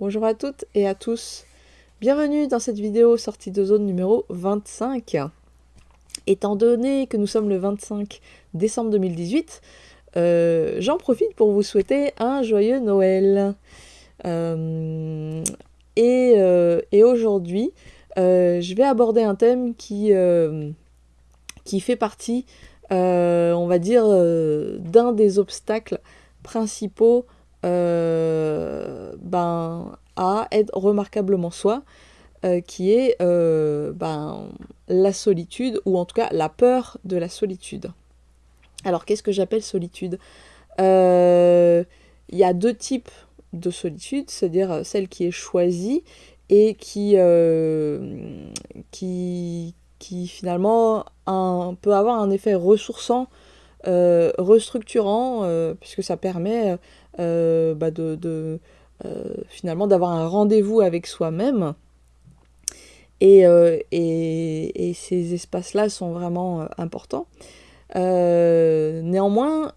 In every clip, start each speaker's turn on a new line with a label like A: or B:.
A: Bonjour à toutes et à tous. Bienvenue dans cette vidéo sortie de zone numéro 25. Étant donné que nous sommes le 25 décembre 2018, euh, j'en profite pour vous souhaiter un joyeux Noël. Euh, euh, et, aujourd'hui, je vais aborder un thème qui, fait partie, on va dire, d'un des obstacles principaux ben, à être remarquablement soi, euh, qui est euh, ben, la solitude, ou en tout cas la peur de la solitude. Alors qu'est-ce que j'appelle solitude? Il y a deux types de solitude, c'est-à-dire celle qui est choisie et qui, finalement peut avoir un effet ressourçant, restructurant, puisque ça permet euh, bah de, euh, finalement d'avoir un rendez-vous avec soi-même. Et, euh, et, et, ces espaces-là sont vraiment importants. néanmoins,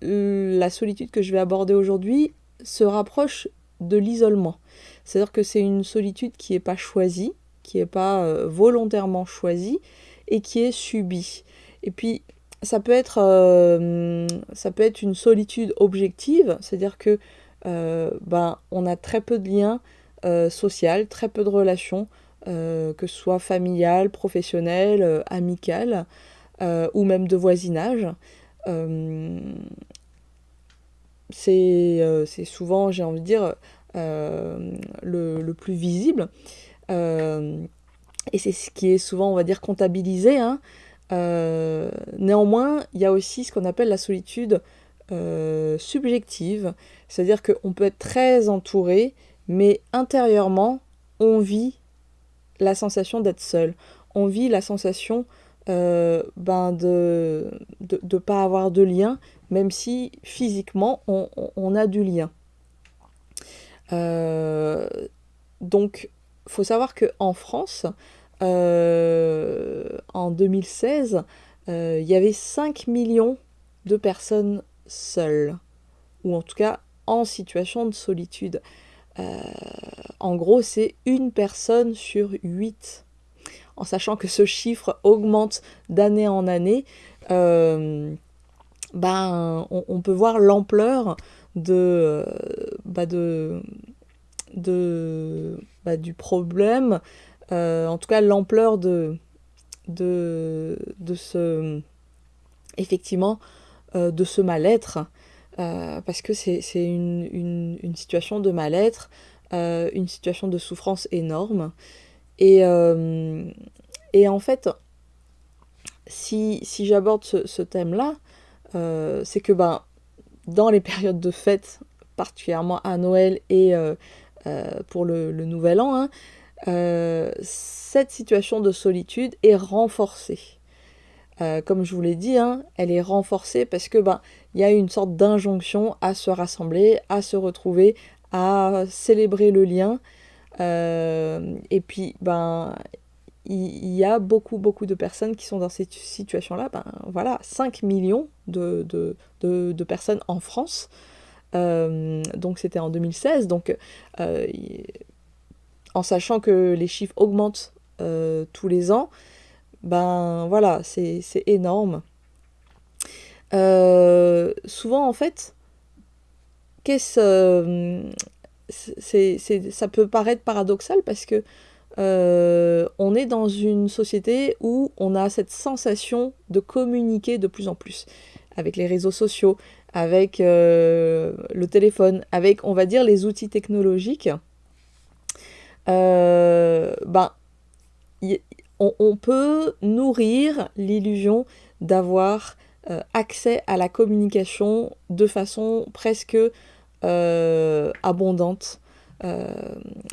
A: la solitude que je vais aborder aujourd'hui se rapproche de l'isolement. C'est-à-dire que c'est une solitude qui n'est pas choisie, qui n'est pas volontairement choisie et qui est subie. Et puis, ça peut être, euh, ça peut être une solitude objective, c'est-à-dire que euh, ben, on a très peu de liens euh, sociaux, très peu de relations, que ce soit familiales, professionnelles, amicales, ou même de voisinage. c'est souvent, j'ai envie de dire, le, le, plus visible. et c'est ce qui est souvent, on va dire, comptabilisé. Hein, euh, néanmoins, il y a aussi ce qu'on appelle la solitude euh, subjective, c'est-à-dire qu'on peut être très entouré, mais intérieurement, on vit la sensation d'être seul. On vit la sensation euh, ben de ne pas avoir de lien, même si physiquement on, on a du lien. donc, faut savoir qu'en France, en 2016, euh, il y avait 5 millions de personnes seules, ou en tout cas en situation de solitude. Euh, en gros, c'est une personne sur 8. En sachant que ce chiffre augmente d'année en année, ben, on, peut voir l'ampleur de, bah, de, de bah, du problème euh, en tout cas l'ampleur de, de, de, ce effectivement euh, de ce mal-être euh, parce que c'est une, une, une, situation de mal-être une situation de souffrance énorme. Et, et en fait si, si j'aborde ce, ce thème là c'est que ben dans les périodes de fête particulièrement à Noël et pour le, le, nouvel an hein, euh, cette situation de solitude est renforcée. Euh, comme je vous l'ai dit, hein, elle est renforcée parce que ben il y a une sorte d'injonction à se rassembler, à se retrouver, à célébrer le lien. Euh, et puis ben il y, a beaucoup beaucoup de personnes qui sont dans cette situation-là. Ben voilà, 5 millions de, de, de, personnes en France. donc c'était en 2016. Donc en sachant que les chiffres augmentent euh, tous les ans, ben voilà, c'est énorme. Euh, souvent, en fait, qu'est-ce, euh, ça peut paraître paradoxal parce que on est dans une société où on a cette sensation de communiquer de plus en plus avec les réseaux sociaux, avec le téléphone, avec, on va dire, les outils technologiques euh, ben, on, peut nourrir l'illusion d'avoir euh, accès à la communication de façon presque euh, abondante.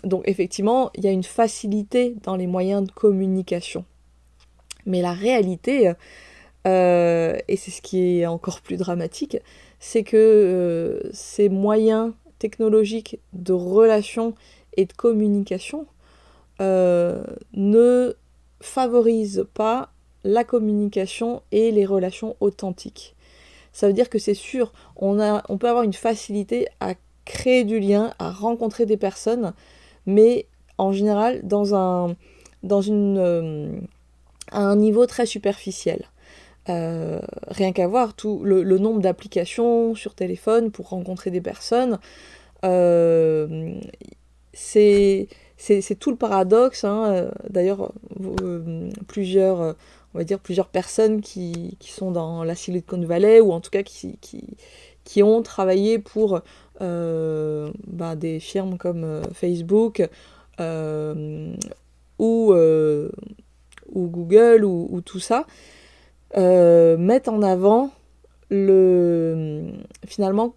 A: donc effectivement, il y a une facilité dans les moyens de communication. Mais la réalité, et c'est ce qui est encore plus dramatique, c'est que ces moyens technologiques de relation et de communication euh, ne favorise pas la communication et les relations authentiques. Ça veut dire que c'est sûr, on, a, on peut avoir une facilité à créer du lien, à rencontrer des personnes, mais en général dans un, dans une, euh, à un niveau très superficiel. Euh, rien qu'à voir tout le, nombre d'applications sur téléphone pour rencontrer des personnes, c'est tout le paradoxe. Hein. D'ailleurs, plusieurs, on va dire plusieurs personnes qui, qui, sont dans la Silicon Valley ou en tout cas qui, qui, qui ont travaillé pour bah, des firmes comme Facebook ou, ou Google ou, tout ça, euh, mettent en avant le finalement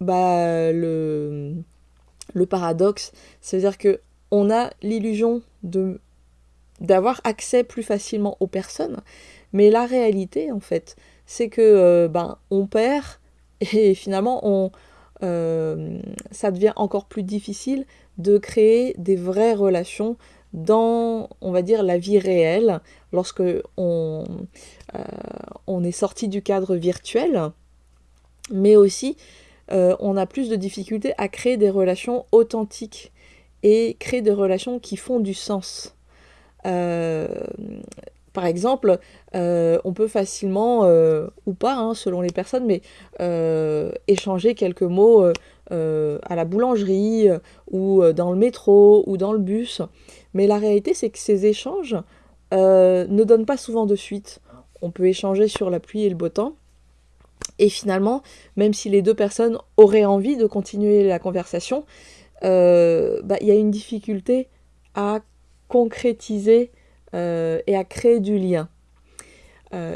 A: bah, le, le paradoxe. C'est-à-dire que on a l'illusion de d'avoir accès plus facilement aux personnes, mais la réalité en fait, c'est que euh, ben on perd et finalement on euh, ça devient encore plus difficile de créer des vraies relations dans, on va dire, la vie réelle, lorsque on, euh, on est sorti du cadre virtuel, mais aussi euh, on a plus de difficultés à créer des relations authentiques et créer des relations qui font du sens. Euh, par exemple, on peut facilement, ou pas, hein, selon les personnes, mais échanger quelques mots à la boulangerie, ou dans le métro, ou dans le bus. Mais la réalité, c'est que ces échanges euh, ne donnent pas souvent de suite. On peut échanger sur la pluie et le beau temps. Et finalement, même si les deux personnes auraient envie de continuer la conversation, euh, bah, il y a une difficulté à concrétiser euh, et à créer du lien.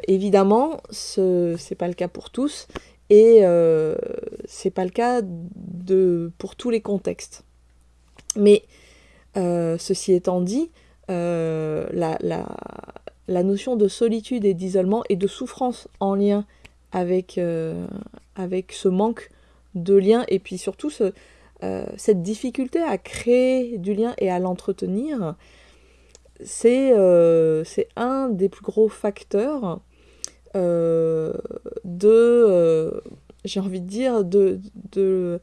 A: évidemment, ce n'est pas le cas pour tous et c'est pas le cas de, pour tous les contextes. Mais euh, ceci étant dit, euh, la, notion de solitude et d'isolement et de souffrance en lien avec, euh, avec ce manque de lien et puis surtout ce, cette difficulté à créer du lien et à l'entretenir, c'est un des plus gros facteurs de, j'ai envie de dire, de, de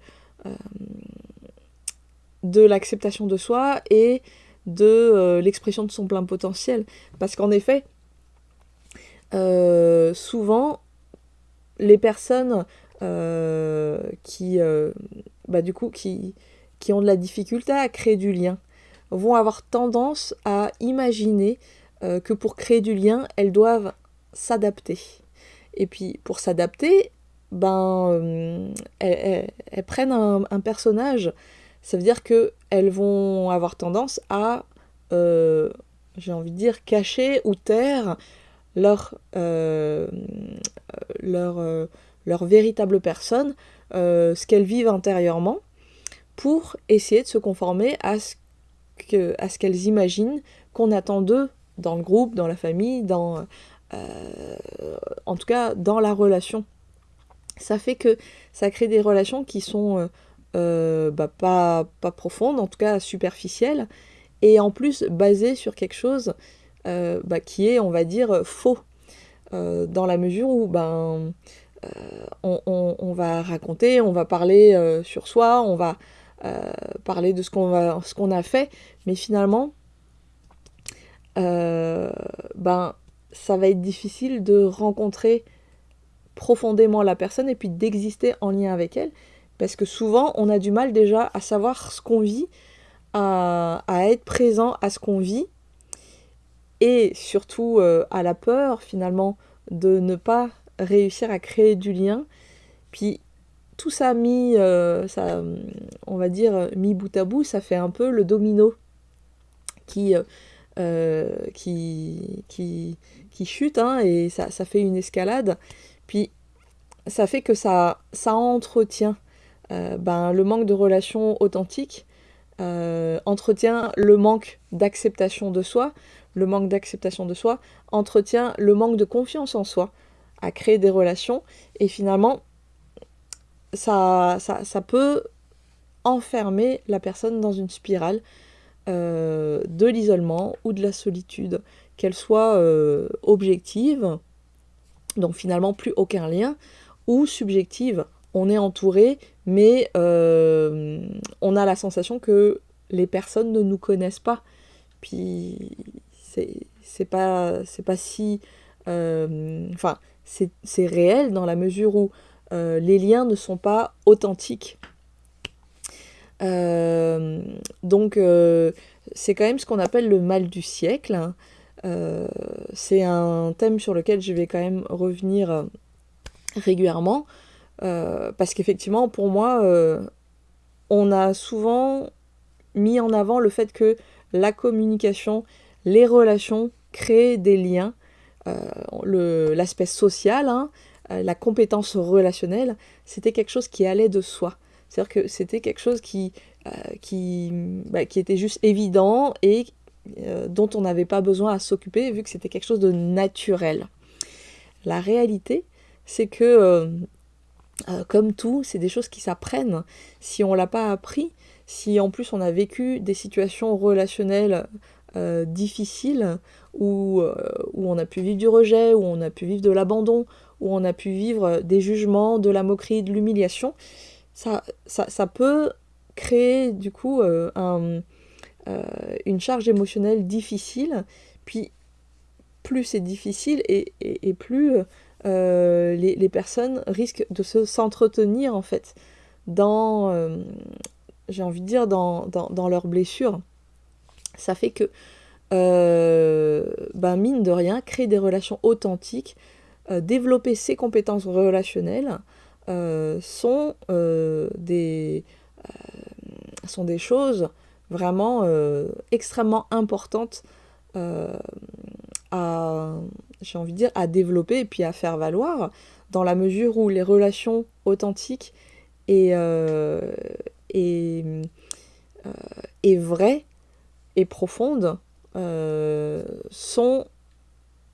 A: de l'acceptation de soi et de euh, l'expression de son plein potentiel. Parce qu'en effet, euh, souvent, les personnes euh, qui, bah, qui, ont de la difficulté à créer du lien vont avoir tendance à imaginer que pour créer du lien, elles doivent s'adapter. Et puis pour s'adapter, ben, elles, prennent un personnage ça veut dire qu'elles vont avoir tendance à, euh, j'ai envie de dire, cacher ou taire leur, euh, leur, euh, leur véritable personne, ce qu'elles vivent intérieurement, pour essayer de se conformer à ce qu'elles imaginent qu'on attend d'eux dans le groupe, dans la famille, dans, en tout cas dans la relation. Ça fait que ça crée des relations qui sont euh, bah, pas, pas profonde, en tout cas superficielle, et en plus basée sur quelque chose euh, bah, qui est, on va dire, faux, euh, dans la mesure où ben, on, va raconter, on va parler sur soi, on va parler de ce qu'on qu'on a fait, mais finalement, ben, ça va être difficile de rencontrer profondément la personne et puis d'exister en lien avec elle. Parce que souvent, on a du mal déjà à savoir ce qu'on vit, à, être présent à ce qu'on vit, et surtout euh, à la peur finalement de ne pas réussir à créer du lien. Puis tout ça mis, euh, ça, on va dire, mis bout à bout, ça fait un peu le domino qui, euh, qui, qui, qui, chute, hein, et ça, ça, fait une escalade. Puis ça fait que ça, ça entretient ben, le manque de relations authentiques entretient le manque d'acceptation de soi. Le manque d'acceptation de soi entretient le manque de confiance en soi à créer des relations. Et finalement, ça, peut enfermer la personne dans une spirale euh, de l'isolement ou de la solitude, qu'elle soit objective, donc finalement plus aucun lien, ou subjective, on est entouré, mais on a la sensation que les personnes ne nous connaissent pas. Puis c'est pas, pas si... Enfin, c'est réel dans la mesure où les liens ne sont pas authentiques. donc c'est quand même ce qu'on appelle le mal du siècle. Euh, c'est un thème sur lequel je vais quand même revenir euh, régulièrement, euh, parce qu'effectivement, pour moi, on a souvent mis en avant le fait que la communication, les relations créent des liens, l'aspect social, hein, la compétence relationnelle, c'était quelque chose qui allait de soi. C'est-à-dire que c'était quelque chose qui, qui, bah, qui était juste évident et euh, dont on n'avait pas besoin à s'occuper vu que c'était quelque chose de naturel. La réalité, c'est que, euh, euh, comme tout, c'est des choses qui s'apprennent. Si on ne l'a pas appris, si en plus on a vécu des situations relationnelles difficiles, où, où on a pu vivre du rejet, où on a pu vivre de l'abandon, où on a pu vivre des jugements, de la moquerie, de l'humiliation, ça, peut créer du coup euh, une charge émotionnelle difficile, puis plus c'est difficile et, plus euh, les, personnes risquent de se s'entretenir en fait dans, euh, j'ai envie de dire, dans, dans, leurs blessures. Ça fait que, ben mine de rien, créer des relations authentiques, développer ses compétences relationnelles sont, des, sont des choses vraiment euh, extrêmement importante euh, à, j'ai envie de dire, à développer et puis à faire valoir, dans la mesure où les relations authentiques et, euh, et, et vraies et profondes sont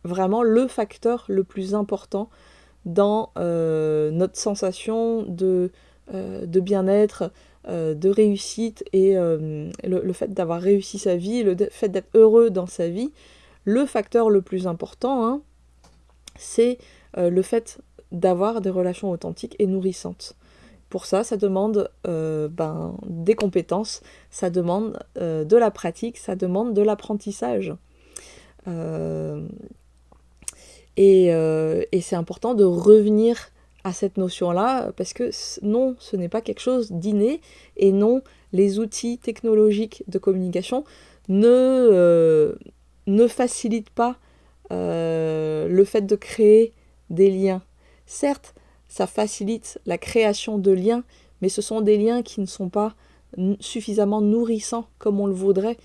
A: vraiment le facteur le plus important dans notre sensation de, de bien-être, euh, de réussite et euh, le, fait d'avoir réussi sa vie, le fait d'être heureux dans sa vie, le facteur le plus important, hein, c'est euh, le fait d'avoir des relations authentiques et nourrissantes. Pour ça, ça demande ben, des compétences, ça demande de la pratique, ça demande de l'apprentissage. et, et c'est important de revenir à cette notion-là, parce que non, ce n'est pas quelque chose d'inné, et non, les outils technologiques de communication ne, euh, ne facilitent pas euh, le fait de créer des liens. Certes, ça facilite la création de liens, mais ce sont des liens qui ne sont pas suffisamment nourrissants comme on le voudrait.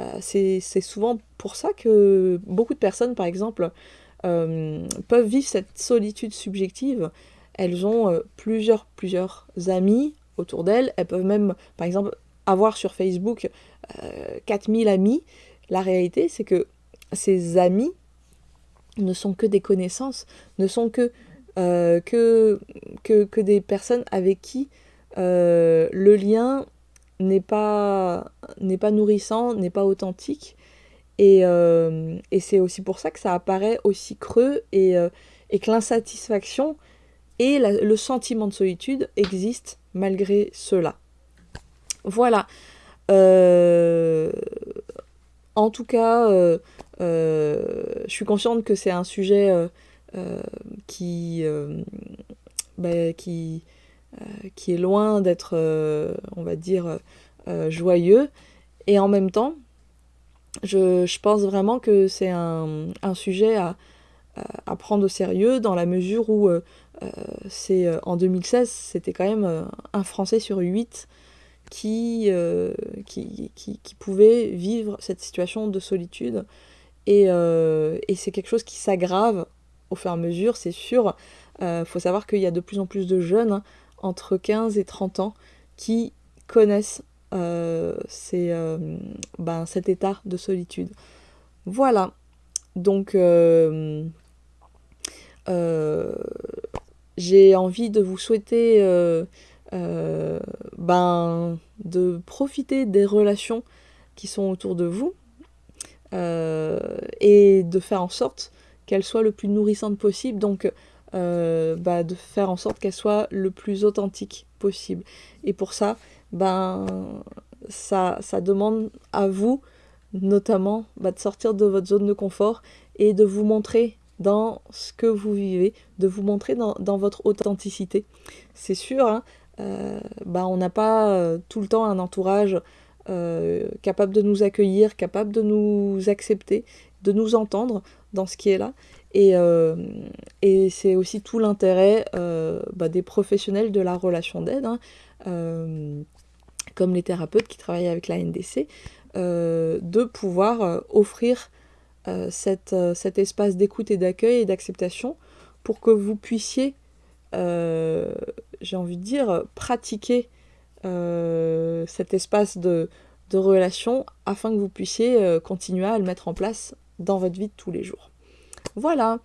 A: Euh, c'est souvent pour ça que beaucoup de personnes, par exemple, peuvent vivre cette solitude subjective elles ont euh, plusieurs, plusieurs amis autour d'elles. Elles peuvent même, par exemple, avoir sur Facebook 4000 euh, amis. La réalité, c'est que ces amis ne sont que des connaissances, ne sont que, euh, que, que, des personnes avec qui le lien n'est pas, pas nourrissant, n'est pas authentique. Et, et c'est aussi pour ça que ça apparaît aussi creux et, et que l'insatisfaction et le sentiment de solitude existe malgré cela. Voilà. Euh, en tout cas, euh, euh, je suis consciente que c'est un sujet qui, bah, qui, qui est loin d'être, on va dire, joyeux. Et en même temps, je, je pense vraiment que c'est un, sujet à, prendre au sérieux dans la mesure où euh, c'est euh, en 2016, c'était quand même euh, un Français sur huit qui, qui, qui, qui, pouvait vivre cette situation de solitude. Et, et c'est quelque chose qui s'aggrave au fur et à mesure, c'est sûr. Il faut savoir qu'il y a de plus en plus de jeunes, hein, entre 15 et 30 ans, qui connaissent ces, ben, cet état de solitude. Voilà. Donc, j'ai envie de vous souhaiter euh, euh, ben, de profiter des relations qui sont autour de vous euh, et de faire en sorte qu'elles soient le plus nourrissantes possible. Donc bah, de faire en sorte qu'elle soit le plus authentique possible. Et pour ça, ben, ça, demande à vous notamment bah, de sortir de votre zone de confort et de vous montrer dans ce que vous vivez, de vous montrer dans, votre authenticité. C'est sûr, hein, euh, bah, on n'a pas euh, tout le temps un entourage euh, capable de nous accueillir, capable de nous accepter, de nous entendre dans ce qui est là. Et, et c'est aussi tout l'intérêt bah, des professionnels de la relation d'aide, hein, comme les thérapeutes qui travaillent avec la NDC, de pouvoir offrir euh, euh, cet espace d'écoute et d'accueil et d'acceptation pour que vous puissiez, euh, j'ai envie de dire, pratiquer cet espace de, relation afin que vous puissiez continuer à le mettre en place dans votre vie de tous les jours. Voilà